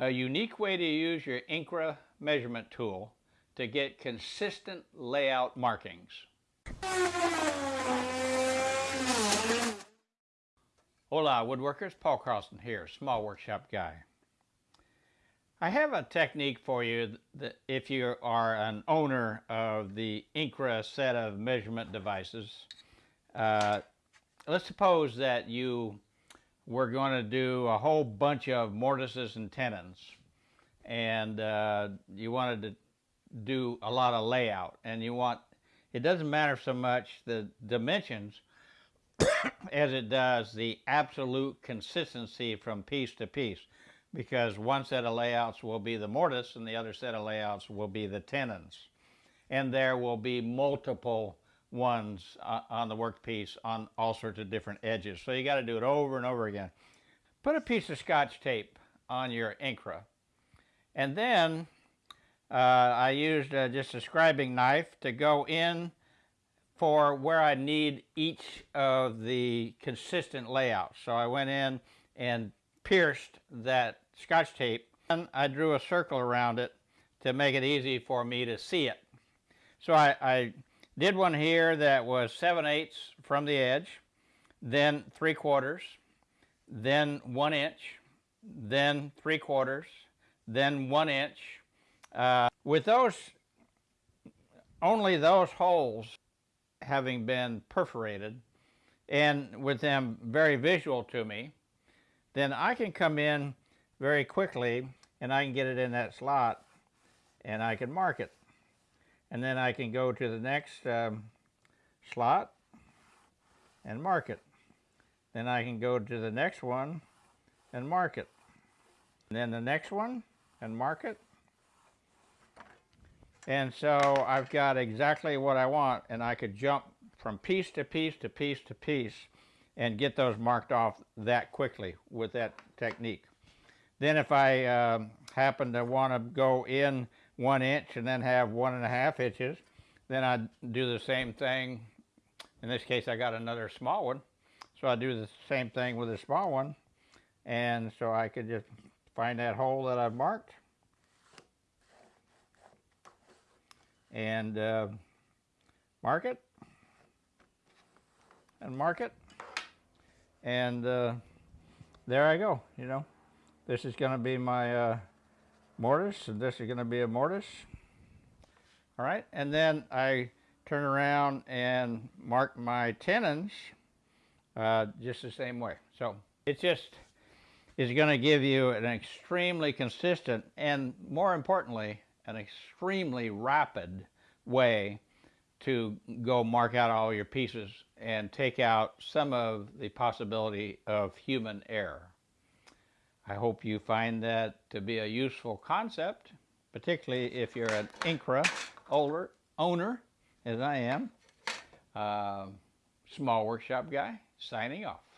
a unique way to use your Incra measurement tool to get consistent layout markings. Hola woodworkers, Paul Carlson here, small workshop guy. I have a technique for you that if you are an owner of the Incra set of measurement devices. Uh, let's suppose that you we're going to do a whole bunch of mortises and tenons. And uh, you wanted to do a lot of layout. And you want it doesn't matter so much the dimensions as it does the absolute consistency from piece to piece. Because one set of layouts will be the mortise and the other set of layouts will be the tenons. And there will be multiple ones on the workpiece on all sorts of different edges. So you got to do it over and over again. Put a piece of scotch tape on your Incra. And then uh, I used uh, just a scribing knife to go in for where I need each of the consistent layouts. So I went in and pierced that scotch tape and I drew a circle around it to make it easy for me to see it. So I, I did one here that was 7 eighths from the edge, then 3 quarters, then 1 inch, then 3 quarters, then 1 inch. Uh, with those, only those holes having been perforated, and with them very visual to me, then I can come in very quickly and I can get it in that slot and I can mark it and then I can go to the next um, slot and mark it. Then I can go to the next one and mark it. And then the next one and mark it. And so I've got exactly what I want and I could jump from piece to piece to piece to piece and get those marked off that quickly with that technique. Then if I uh, happen to want to go in one inch and then have one and a half inches. Then I do the same thing. In this case, I got another small one. So I do the same thing with a small one. And so I could just find that hole that I've marked. And uh, mark it. And mark it. And uh, there I go, you know. This is going to be my uh, mortise, and this is going to be a mortise. All right, and then I turn around and mark my tenons uh, just the same way. So it just is going to give you an extremely consistent and more importantly, an extremely rapid way to go mark out all your pieces and take out some of the possibility of human error. I hope you find that to be a useful concept, particularly if you're an Incra owner, owner as I am. Uh, small workshop guy, signing off.